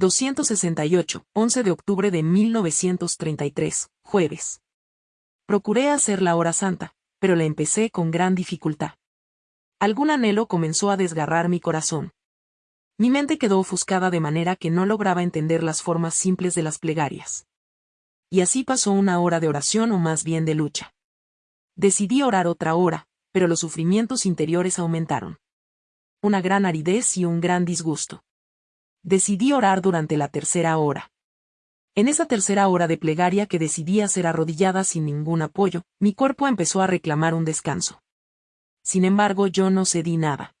268, 11 de octubre de 1933, jueves. Procuré hacer la hora santa, pero la empecé con gran dificultad. Algún anhelo comenzó a desgarrar mi corazón. Mi mente quedó ofuscada de manera que no lograba entender las formas simples de las plegarias. Y así pasó una hora de oración o más bien de lucha. Decidí orar otra hora, pero los sufrimientos interiores aumentaron. Una gran aridez y un gran disgusto. Decidí orar durante la tercera hora. En esa tercera hora de plegaria que decidí hacer arrodillada sin ningún apoyo, mi cuerpo empezó a reclamar un descanso. Sin embargo, yo no cedí nada.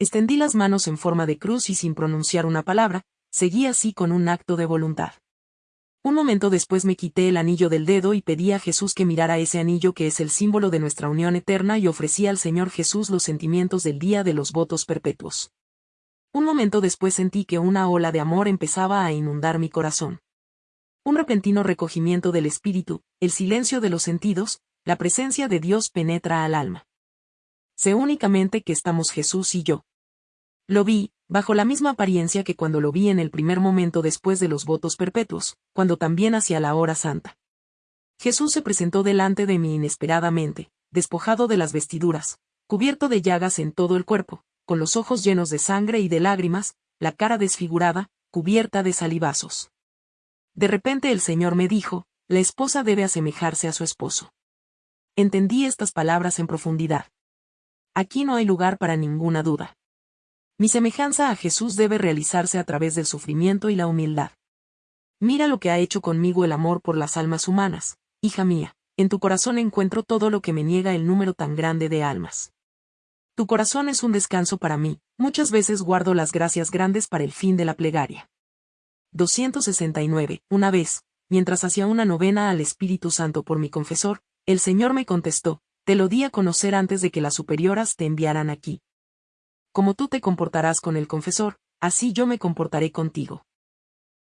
Extendí las manos en forma de cruz y sin pronunciar una palabra, seguí así con un acto de voluntad. Un momento después me quité el anillo del dedo y pedí a Jesús que mirara ese anillo que es el símbolo de nuestra unión eterna y ofrecí al Señor Jesús los sentimientos del día de los votos perpetuos. Un momento después sentí que una ola de amor empezaba a inundar mi corazón. Un repentino recogimiento del espíritu, el silencio de los sentidos, la presencia de Dios penetra al alma. Sé únicamente que estamos Jesús y yo. Lo vi, bajo la misma apariencia que cuando lo vi en el primer momento después de los votos perpetuos, cuando también hacia la hora santa. Jesús se presentó delante de mí inesperadamente, despojado de las vestiduras, cubierto de llagas en todo el cuerpo, con los ojos llenos de sangre y de lágrimas, la cara desfigurada, cubierta de salivazos. De repente el Señor me dijo, la esposa debe asemejarse a su esposo. Entendí estas palabras en profundidad. Aquí no hay lugar para ninguna duda. Mi semejanza a Jesús debe realizarse a través del sufrimiento y la humildad. Mira lo que ha hecho conmigo el amor por las almas humanas, hija mía, en tu corazón encuentro todo lo que me niega el número tan grande de almas. Tu corazón es un descanso para mí, muchas veces guardo las gracias grandes para el fin de la plegaria. 269. Una vez, mientras hacía una novena al Espíritu Santo por mi confesor, el Señor me contestó, te lo di a conocer antes de que las superioras te enviaran aquí. Como tú te comportarás con el confesor, así yo me comportaré contigo.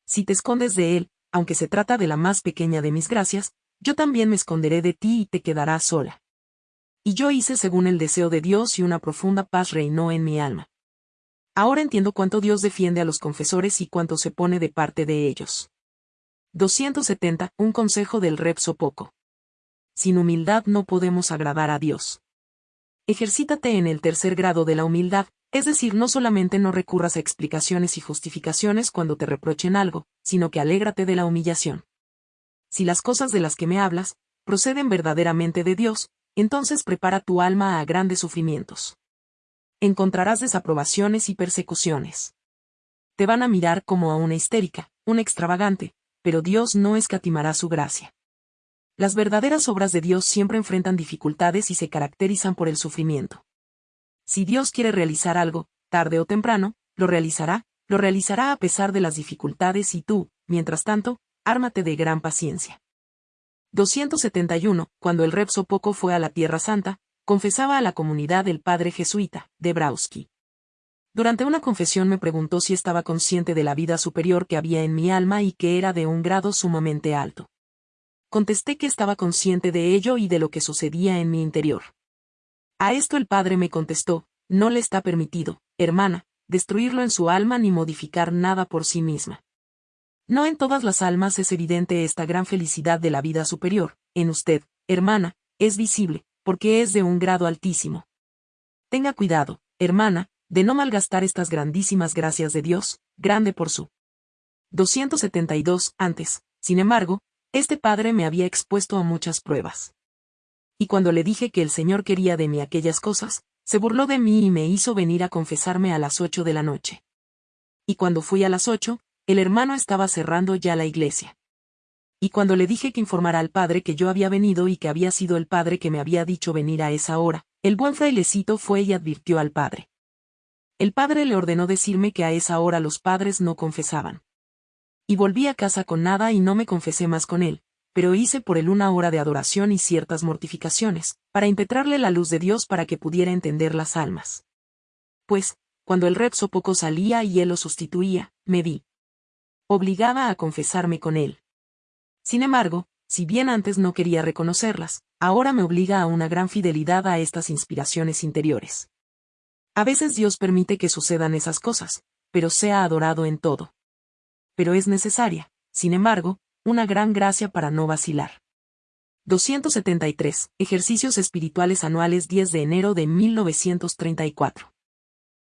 Si te escondes de él, aunque se trata de la más pequeña de mis gracias, yo también me esconderé de ti y te quedarás sola. Y yo hice según el deseo de Dios y una profunda paz reinó en mi alma. Ahora entiendo cuánto Dios defiende a los confesores y cuánto se pone de parte de ellos. 270. Un consejo del Repso Poco. Sin humildad no podemos agradar a Dios. Ejercítate en el tercer grado de la humildad, es decir, no solamente no recurras a explicaciones y justificaciones cuando te reprochen algo, sino que alégrate de la humillación. Si las cosas de las que me hablas, proceden verdaderamente de Dios, entonces prepara tu alma a grandes sufrimientos. Encontrarás desaprobaciones y persecuciones. Te van a mirar como a una histérica, un extravagante, pero Dios no escatimará su gracia. Las verdaderas obras de Dios siempre enfrentan dificultades y se caracterizan por el sufrimiento. Si Dios quiere realizar algo, tarde o temprano, lo realizará, lo realizará a pesar de las dificultades y tú, mientras tanto, ármate de gran paciencia. 271. Cuando el Repso Poco fue a la Tierra Santa, confesaba a la comunidad el padre jesuita, de Brauski. Durante una confesión me preguntó si estaba consciente de la vida superior que había en mi alma y que era de un grado sumamente alto. Contesté que estaba consciente de ello y de lo que sucedía en mi interior. A esto el padre me contestó, no le está permitido, hermana, destruirlo en su alma ni modificar nada por sí misma. No en todas las almas es evidente esta gran felicidad de la vida superior, en usted, hermana, es visible, porque es de un grado altísimo. Tenga cuidado, hermana, de no malgastar estas grandísimas gracias de Dios, grande por su. 272. Antes, sin embargo, este padre me había expuesto a muchas pruebas. Y cuando le dije que el Señor quería de mí aquellas cosas, se burló de mí y me hizo venir a confesarme a las ocho de la noche. Y cuando fui a las ocho, el hermano estaba cerrando ya la iglesia. Y cuando le dije que informara al padre que yo había venido y que había sido el padre que me había dicho venir a esa hora, el buen frailecito fue y advirtió al padre. El padre le ordenó decirme que a esa hora los padres no confesaban. Y volví a casa con nada y no me confesé más con él, pero hice por él una hora de adoración y ciertas mortificaciones, para impetrarle la luz de Dios para que pudiera entender las almas. Pues, cuando el repso poco salía y él lo sustituía, me vi obligaba a confesarme con él. Sin embargo, si bien antes no quería reconocerlas, ahora me obliga a una gran fidelidad a estas inspiraciones interiores. A veces Dios permite que sucedan esas cosas, pero sea adorado en todo. pero es necesaria, sin embargo, una gran gracia para no vacilar. 273. Ejercicios espirituales anuales 10 de enero de 1934.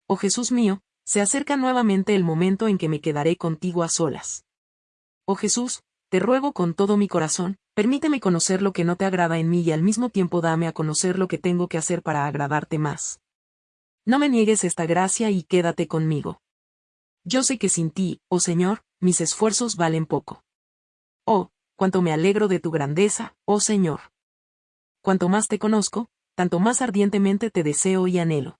Oh Jesús mío, se acerca nuevamente el momento en que me quedaré contigo a solas. Oh Jesús, te ruego con todo mi corazón, permíteme conocer lo que no te agrada en mí y al mismo tiempo dame a conocer lo que tengo que hacer para agradarte más. No me niegues esta gracia y quédate conmigo. Yo sé que sin ti, oh Señor, mis esfuerzos valen poco. Oh, cuánto me alegro de tu grandeza, oh Señor. Cuanto más te conozco, tanto más ardientemente te deseo y anhelo.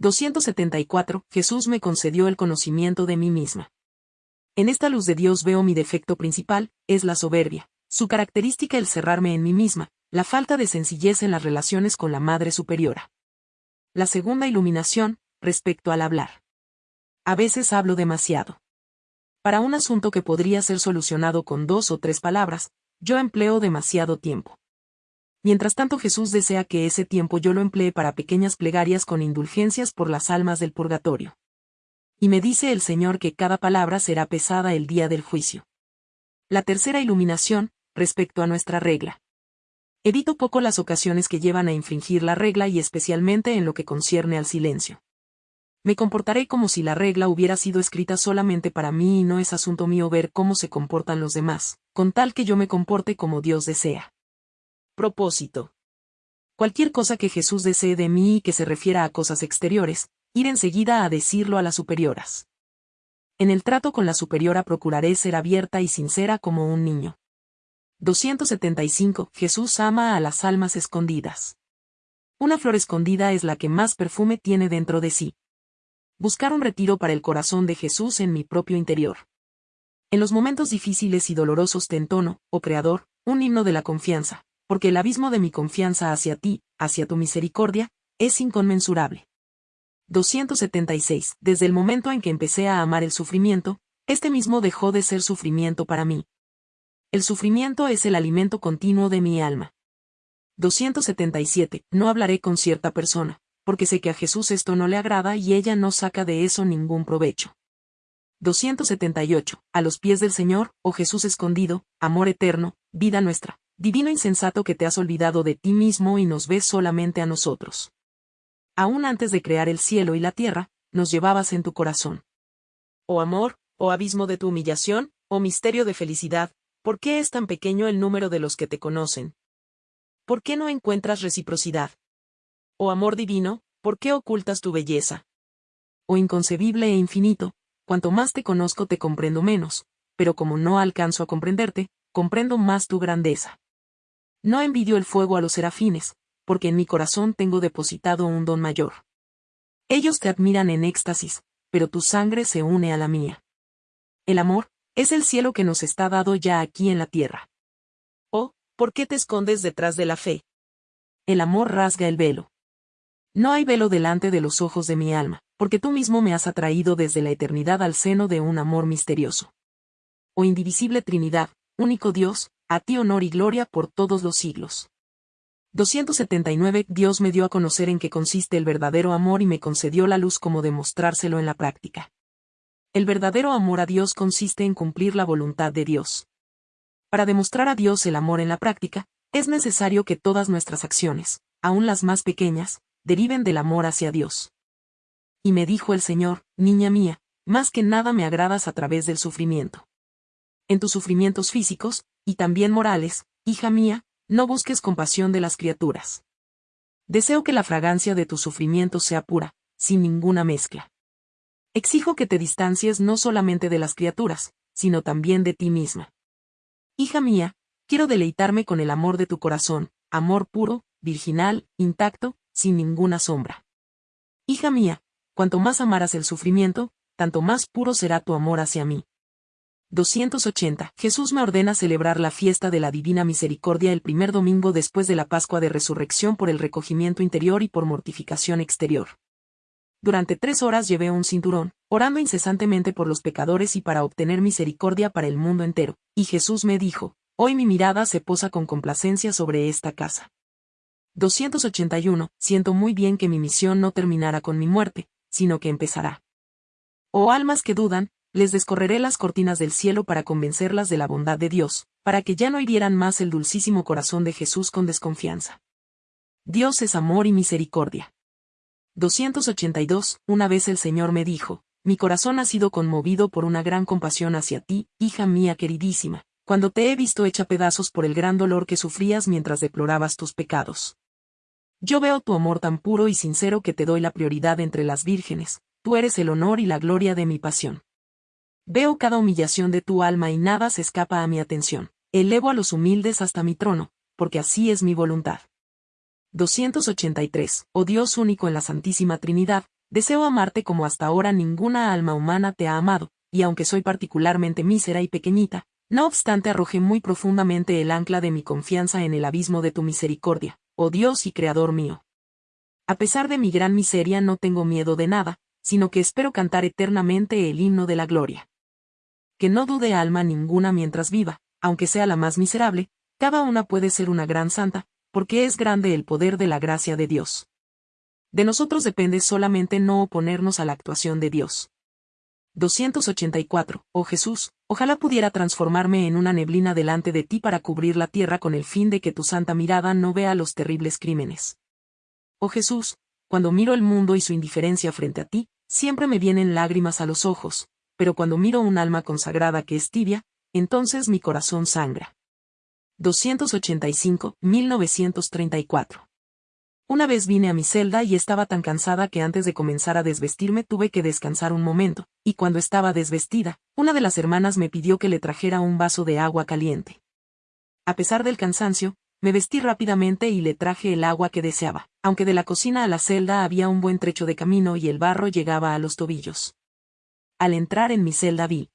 274. Jesús me concedió el conocimiento de mí misma. En esta luz de Dios veo mi defecto principal, es la soberbia, su característica el cerrarme en mí misma, la falta de sencillez en las relaciones con la Madre Superiora. La segunda iluminación, respecto al hablar. A veces hablo demasiado. Para un asunto que podría ser solucionado con dos o tres palabras, yo empleo demasiado tiempo. Mientras tanto Jesús desea que ese tiempo yo lo emplee para pequeñas plegarias con indulgencias por las almas del purgatorio. Y me dice el Señor que cada palabra será pesada el día del juicio. La tercera iluminación, respecto a nuestra regla. Evito poco las ocasiones que llevan a infringir la regla y especialmente en lo que concierne al silencio. Me comportaré como si la regla hubiera sido escrita solamente para mí y no es asunto mío ver cómo se comportan los demás, con tal que yo me comporte como Dios desea. Propósito. Cualquier cosa que Jesús desee de mí y que se refiera a cosas exteriores, ir enseguida a decirlo a las superioras. En el trato con la superiora procuraré ser abierta y sincera como un niño. 275. Jesús ama a las almas escondidas. Una flor escondida es la que más perfume tiene dentro de sí buscar un retiro para el corazón de Jesús en mi propio interior. En los momentos difíciles y dolorosos te entono, oh Creador, un himno de la confianza, porque el abismo de mi confianza hacia ti, hacia tu misericordia, es inconmensurable. 276. Desde el momento en que empecé a amar el sufrimiento, este mismo dejó de ser sufrimiento para mí. El sufrimiento es el alimento continuo de mi alma. 277. No hablaré con cierta persona, porque sé que a Jesús esto no le agrada y ella no saca de eso ningún provecho. 278. A los pies del Señor, oh Jesús escondido, amor eterno, vida nuestra, divino insensato que te has olvidado de ti mismo y nos ves solamente a nosotros. Aún antes de crear el cielo y la tierra, nos llevabas en tu corazón. Oh amor, oh abismo de tu humillación, oh misterio de felicidad, ¿por qué es tan pequeño el número de los que te conocen? ¿Por qué no encuentras reciprocidad? Oh amor divino, ¿por qué ocultas tu belleza? Oh inconcebible e infinito, cuanto más te conozco te comprendo menos, pero como no alcanzo a comprenderte, comprendo más tu grandeza. No envidio el fuego a los serafines, porque en mi corazón tengo depositado un don mayor. Ellos te admiran en éxtasis, pero tu sangre se une a la mía. El amor, es el cielo que nos está dado ya aquí en la tierra. Oh, ¿por qué te escondes detrás de la fe? El amor rasga el velo. No hay velo delante de los ojos de mi alma, porque tú mismo me has atraído desde la eternidad al seno de un amor misterioso. Oh indivisible Trinidad, único Dios, a ti honor y gloria por todos los siglos. 279 Dios me dio a conocer en qué consiste el verdadero amor y me concedió la luz como demostrárselo en la práctica. El verdadero amor a Dios consiste en cumplir la voluntad de Dios. Para demostrar a Dios el amor en la práctica, es necesario que todas nuestras acciones, aun las más pequeñas, deriven del amor hacia Dios. Y me dijo el Señor, niña mía, más que nada me agradas a través del sufrimiento. En tus sufrimientos físicos, y también morales, hija mía, no busques compasión de las criaturas. Deseo que la fragancia de tus sufrimientos sea pura, sin ninguna mezcla. Exijo que te distancies no solamente de las criaturas, sino también de ti misma. Hija mía, quiero deleitarme con el amor de tu corazón, amor puro, virginal, intacto, sin ninguna sombra. Hija mía, cuanto más amaras el sufrimiento, tanto más puro será tu amor hacia mí. 280. Jesús me ordena celebrar la fiesta de la Divina Misericordia el primer domingo después de la Pascua de Resurrección por el recogimiento interior y por mortificación exterior. Durante tres horas llevé un cinturón, orando incesantemente por los pecadores y para obtener misericordia para el mundo entero, y Jesús me dijo, Hoy mi mirada se posa con complacencia sobre esta casa. 281. Siento muy bien que mi misión no terminará con mi muerte, sino que empezará. Oh almas que dudan, les descorreré las cortinas del cielo para convencerlas de la bondad de Dios, para que ya no hirieran más el dulcísimo corazón de Jesús con desconfianza. Dios es amor y misericordia. 282. Una vez el Señor me dijo, mi corazón ha sido conmovido por una gran compasión hacia ti, hija mía queridísima, cuando te he visto hecha pedazos por el gran dolor que sufrías mientras deplorabas tus pecados. Yo veo tu amor tan puro y sincero que te doy la prioridad entre las vírgenes, tú eres el honor y la gloria de mi pasión. Veo cada humillación de tu alma y nada se escapa a mi atención. Elevo a los humildes hasta mi trono, porque así es mi voluntad. 283. Oh Dios único en la Santísima Trinidad, deseo amarte como hasta ahora ninguna alma humana te ha amado, y aunque soy particularmente mísera y pequeñita, no obstante arrojé muy profundamente el ancla de mi confianza en el abismo de tu misericordia, oh Dios y Creador mío. A pesar de mi gran miseria no tengo miedo de nada, sino que espero cantar eternamente el himno de la gloria. Que no dude alma ninguna mientras viva, aunque sea la más miserable, cada una puede ser una gran santa, porque es grande el poder de la gracia de Dios. De nosotros depende solamente no oponernos a la actuación de Dios. 284. Oh Jesús, ojalá pudiera transformarme en una neblina delante de ti para cubrir la tierra con el fin de que tu santa mirada no vea los terribles crímenes. Oh Jesús, cuando miro el mundo y su indiferencia frente a ti, siempre me vienen lágrimas a los ojos, pero cuando miro un alma consagrada que es tibia, entonces mi corazón sangra. 285, 1934. Una vez vine a mi celda y estaba tan cansada que antes de comenzar a desvestirme tuve que descansar un momento, y cuando estaba desvestida, una de las hermanas me pidió que le trajera un vaso de agua caliente. A pesar del cansancio, me vestí rápidamente y le traje el agua que deseaba, aunque de la cocina a la celda había un buen trecho de camino y el barro llegaba a los tobillos. Al entrar en mi celda vi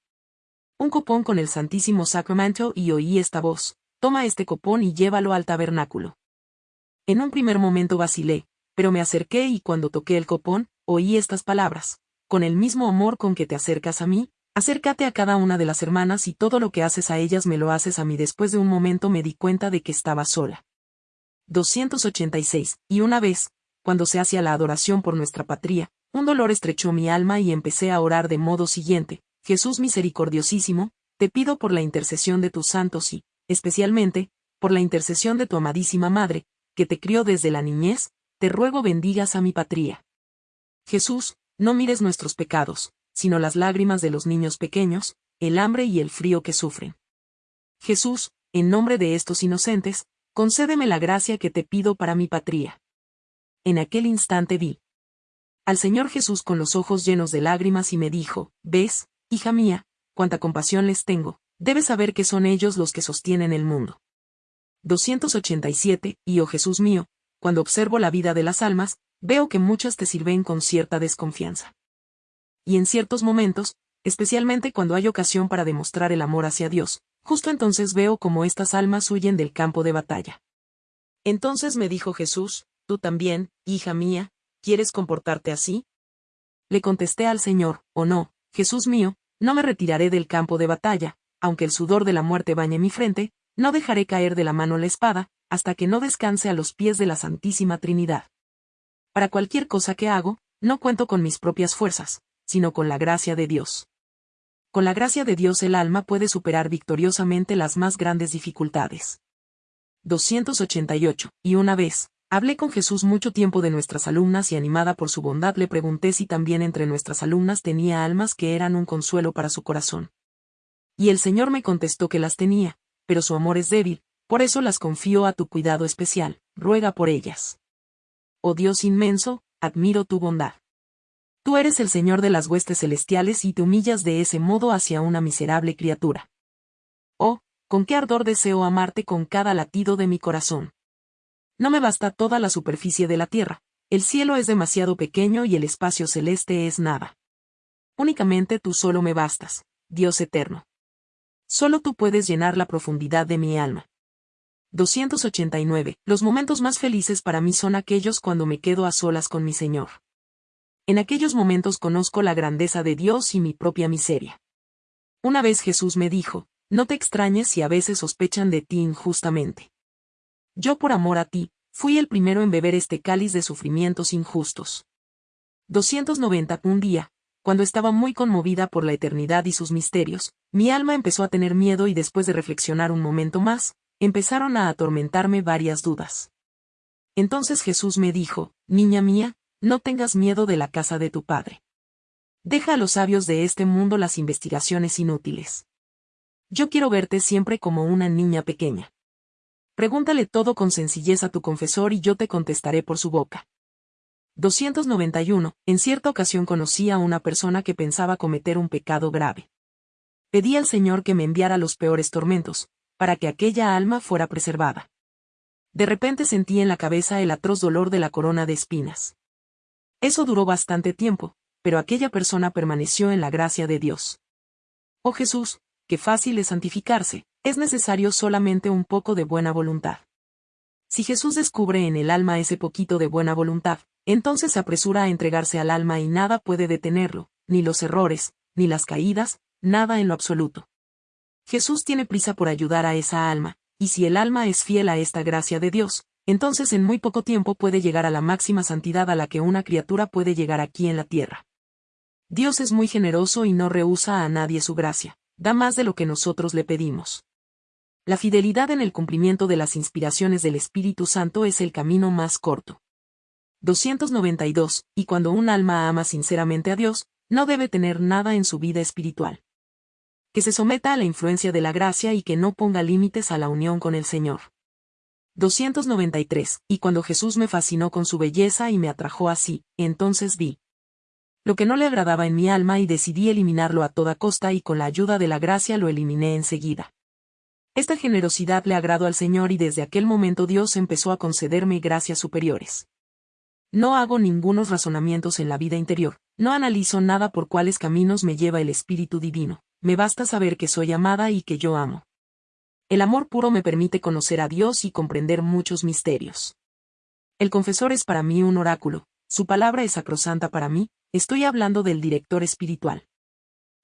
un copón con el Santísimo Sacramento y oí esta voz, toma este copón y llévalo al tabernáculo. En un primer momento vacilé, pero me acerqué y cuando toqué el copón, oí estas palabras, con el mismo amor con que te acercas a mí, acércate a cada una de las hermanas y todo lo que haces a ellas me lo haces a mí. Después de un momento me di cuenta de que estaba sola. 286. Y una vez, cuando se hacía la adoración por nuestra patria, un dolor estrechó mi alma y empecé a orar de modo siguiente, Jesús misericordiosísimo, te pido por la intercesión de tus santos y, especialmente, por la intercesión de tu amadísima Madre, que te crió desde la niñez, te ruego bendigas a mi patria. Jesús, no mires nuestros pecados, sino las lágrimas de los niños pequeños, el hambre y el frío que sufren. Jesús, en nombre de estos inocentes, concédeme la gracia que te pido para mi patria. En aquel instante vi al Señor Jesús con los ojos llenos de lágrimas y me dijo, ¿ves, hija mía, cuánta compasión les tengo, debes saber que son ellos los que sostienen el mundo. 287, y oh Jesús mío, cuando observo la vida de las almas, veo que muchas te sirven con cierta desconfianza. Y en ciertos momentos, especialmente cuando hay ocasión para demostrar el amor hacia Dios, justo entonces veo como estas almas huyen del campo de batalla. Entonces me dijo Jesús, tú también, hija mía, ¿quieres comportarte así? Le contesté al Señor, oh no, Jesús mío, no me retiraré del campo de batalla, aunque el sudor de la muerte bañe mi frente, no dejaré caer de la mano la espada, hasta que no descanse a los pies de la Santísima Trinidad. Para cualquier cosa que hago, no cuento con mis propias fuerzas, sino con la gracia de Dios. Con la gracia de Dios el alma puede superar victoriosamente las más grandes dificultades. 288. Y una vez, hablé con Jesús mucho tiempo de nuestras alumnas y animada por su bondad le pregunté si también entre nuestras alumnas tenía almas que eran un consuelo para su corazón. Y el Señor me contestó que las tenía, pero su amor es débil, por eso las confío a tu cuidado especial, ruega por ellas. Oh Dios inmenso, admiro tu bondad. Tú eres el Señor de las huestes celestiales y te humillas de ese modo hacia una miserable criatura. Oh, con qué ardor deseo amarte con cada latido de mi corazón. No me basta toda la superficie de la tierra, el cielo es demasiado pequeño y el espacio celeste es nada. Únicamente tú solo me bastas, Dios eterno. Solo tú puedes llenar la profundidad de mi alma. 289. Los momentos más felices para mí son aquellos cuando me quedo a solas con mi Señor. En aquellos momentos conozco la grandeza de Dios y mi propia miseria. Una vez Jesús me dijo, no te extrañes si a veces sospechan de ti injustamente. Yo por amor a ti, fui el primero en beber este cáliz de sufrimientos injustos. 290. Un día, cuando estaba muy conmovida por la eternidad y sus misterios, mi alma empezó a tener miedo y después de reflexionar un momento más, empezaron a atormentarme varias dudas. Entonces Jesús me dijo, Niña mía, no tengas miedo de la casa de tu padre. Deja a los sabios de este mundo las investigaciones inútiles. Yo quiero verte siempre como una niña pequeña. Pregúntale todo con sencillez a tu confesor y yo te contestaré por su boca. 291. En cierta ocasión conocí a una persona que pensaba cometer un pecado grave. Pedí al Señor que me enviara los peores tormentos, para que aquella alma fuera preservada. De repente sentí en la cabeza el atroz dolor de la corona de espinas. Eso duró bastante tiempo, pero aquella persona permaneció en la gracia de Dios. Oh Jesús, qué fácil es santificarse, es necesario solamente un poco de buena voluntad. Si Jesús descubre en el alma ese poquito de buena voluntad, entonces se apresura a entregarse al alma y nada puede detenerlo, ni los errores, ni las caídas, nada en lo absoluto. Jesús tiene prisa por ayudar a esa alma, y si el alma es fiel a esta gracia de Dios, entonces en muy poco tiempo puede llegar a la máxima santidad a la que una criatura puede llegar aquí en la tierra. Dios es muy generoso y no rehúsa a nadie su gracia, da más de lo que nosotros le pedimos. La fidelidad en el cumplimiento de las inspiraciones del Espíritu Santo es el camino más corto. 292. Y cuando un alma ama sinceramente a Dios, no debe tener nada en su vida espiritual. Que se someta a la influencia de la gracia y que no ponga límites a la unión con el Señor. 293. Y cuando Jesús me fascinó con su belleza y me atrajo así, entonces vi lo que no le agradaba en mi alma y decidí eliminarlo a toda costa y con la ayuda de la gracia lo eliminé enseguida. Esta generosidad le agradó al Señor y desde aquel momento Dios empezó a concederme gracias superiores. No hago ningunos razonamientos en la vida interior, no analizo nada por cuáles caminos me lleva el Espíritu Divino, me basta saber que soy amada y que yo amo. El amor puro me permite conocer a Dios y comprender muchos misterios. El confesor es para mí un oráculo, su palabra es sacrosanta para mí, estoy hablando del director espiritual.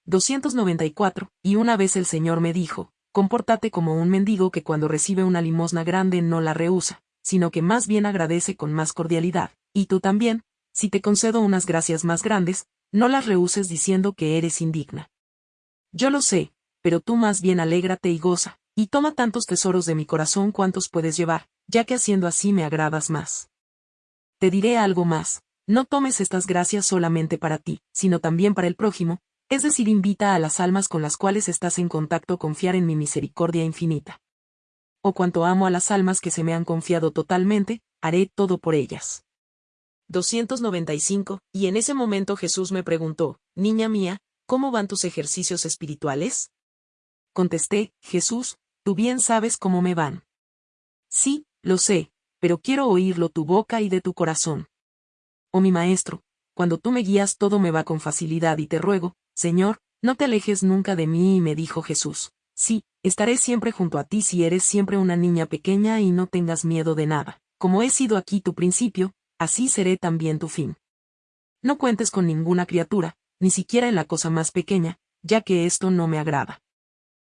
294, y una vez el Señor me dijo, compórtate como un mendigo que cuando recibe una limosna grande no la rehúsa, sino que más bien agradece con más cordialidad, y tú también, si te concedo unas gracias más grandes, no las rehuses diciendo que eres indigna. Yo lo sé, pero tú más bien alégrate y goza, y toma tantos tesoros de mi corazón cuantos puedes llevar, ya que haciendo así me agradas más. Te diré algo más, no tomes estas gracias solamente para ti, sino también para el prójimo, es decir, invita a las almas con las cuales estás en contacto a confiar en mi misericordia infinita. O cuanto amo a las almas que se me han confiado totalmente, haré todo por ellas. 295, y en ese momento Jesús me preguntó, Niña mía, ¿cómo van tus ejercicios espirituales? Contesté, Jesús, tú bien sabes cómo me van. Sí, lo sé, pero quiero oírlo tu boca y de tu corazón. Oh mi maestro, cuando tú me guías todo me va con facilidad y te ruego, Señor, no te alejes nunca de mí y me dijo Jesús, sí, estaré siempre junto a ti si eres siempre una niña pequeña y no tengas miedo de nada, como he sido aquí tu principio, así seré también tu fin. No cuentes con ninguna criatura, ni siquiera en la cosa más pequeña, ya que esto no me agrada.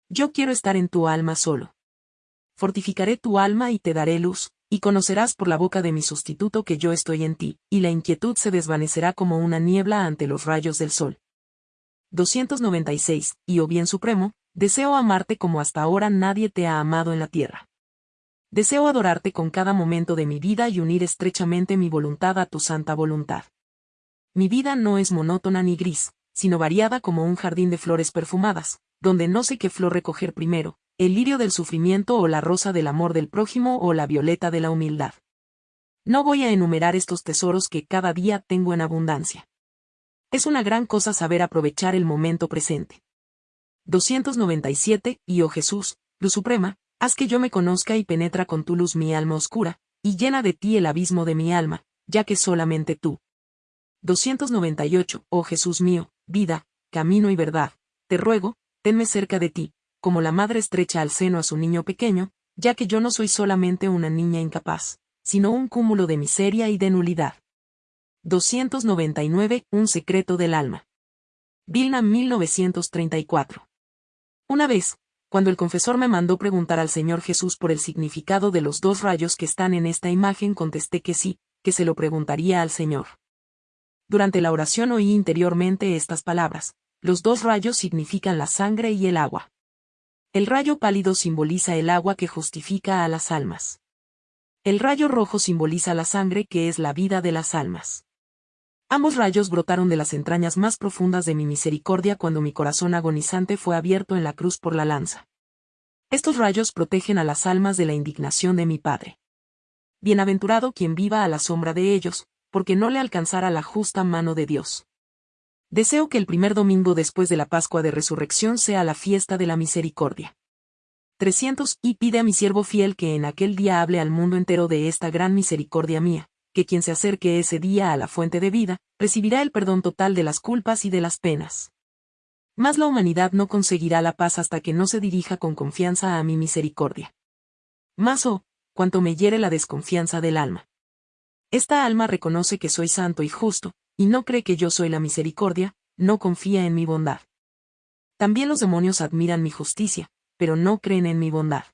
Yo quiero estar en tu alma solo. Fortificaré tu alma y te daré luz, y conocerás por la boca de mi sustituto que yo estoy en ti, y la inquietud se desvanecerá como una niebla ante los rayos del sol. 296, y oh bien supremo, deseo amarte como hasta ahora nadie te ha amado en la tierra. Deseo adorarte con cada momento de mi vida y unir estrechamente mi voluntad a tu santa voluntad. Mi vida no es monótona ni gris, sino variada como un jardín de flores perfumadas, donde no sé qué flor recoger primero, el lirio del sufrimiento o la rosa del amor del prójimo o la violeta de la humildad. No voy a enumerar estos tesoros que cada día tengo en abundancia. Es una gran cosa saber aprovechar el momento presente. 297, y oh Jesús, Luz Suprema, haz que yo me conozca y penetra con tu luz mi alma oscura, y llena de ti el abismo de mi alma, ya que solamente tú. 298. Oh Jesús mío, vida, camino y verdad, te ruego, tenme cerca de ti, como la madre estrecha al seno a su niño pequeño, ya que yo no soy solamente una niña incapaz, sino un cúmulo de miseria y de nulidad. 299. Un secreto del alma. Vilna 1934. Una vez, cuando el confesor me mandó preguntar al Señor Jesús por el significado de los dos rayos que están en esta imagen, contesté que sí, que se lo preguntaría al Señor. Durante la oración oí interiormente estas palabras. Los dos rayos significan la sangre y el agua. El rayo pálido simboliza el agua que justifica a las almas. El rayo rojo simboliza la sangre que es la vida de las almas. Ambos rayos brotaron de las entrañas más profundas de mi misericordia cuando mi corazón agonizante fue abierto en la cruz por la lanza. Estos rayos protegen a las almas de la indignación de mi Padre. Bienaventurado quien viva a la sombra de ellos, porque no le alcanzará la justa mano de Dios. Deseo que el primer domingo después de la Pascua de Resurrección sea la fiesta de la misericordia. 300. Y pide a mi siervo fiel que en aquel día hable al mundo entero de esta gran misericordia mía, que quien se acerque ese día a la fuente de vida, recibirá el perdón total de las culpas y de las penas. Mas la humanidad no conseguirá la paz hasta que no se dirija con confianza a mi misericordia. Más oh, cuanto me hiere la desconfianza del alma. Esta alma reconoce que soy santo y justo, y no cree que yo soy la misericordia, no confía en mi bondad. También los demonios admiran mi justicia, pero no creen en mi bondad.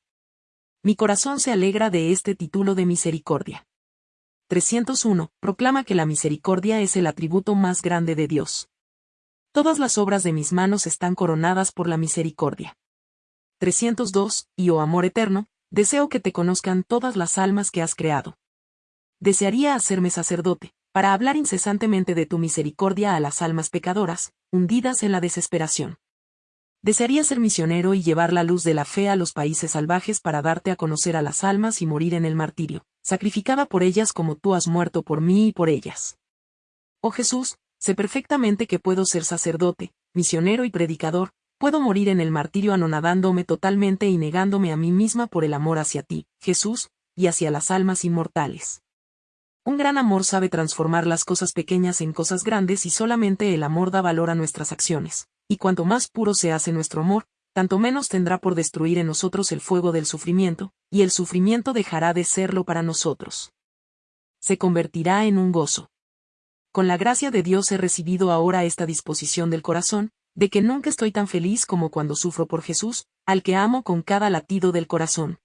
Mi corazón se alegra de este título de misericordia. 301. Proclama que la misericordia es el atributo más grande de Dios. Todas las obras de mis manos están coronadas por la misericordia. 302. Y oh amor eterno, deseo que te conozcan todas las almas que has creado. Desearía hacerme sacerdote, para hablar incesantemente de tu misericordia a las almas pecadoras, hundidas en la desesperación. Desearía ser misionero y llevar la luz de la fe a los países salvajes para darte a conocer a las almas y morir en el martirio, sacrificada por ellas como tú has muerto por mí y por ellas. Oh Jesús, sé perfectamente que puedo ser sacerdote, misionero y predicador, puedo morir en el martirio anonadándome totalmente y negándome a mí misma por el amor hacia ti, Jesús, y hacia las almas inmortales. Un gran amor sabe transformar las cosas pequeñas en cosas grandes y solamente el amor da valor a nuestras acciones y cuanto más puro se hace nuestro amor, tanto menos tendrá por destruir en nosotros el fuego del sufrimiento, y el sufrimiento dejará de serlo para nosotros. Se convertirá en un gozo. Con la gracia de Dios he recibido ahora esta disposición del corazón, de que nunca estoy tan feliz como cuando sufro por Jesús, al que amo con cada latido del corazón,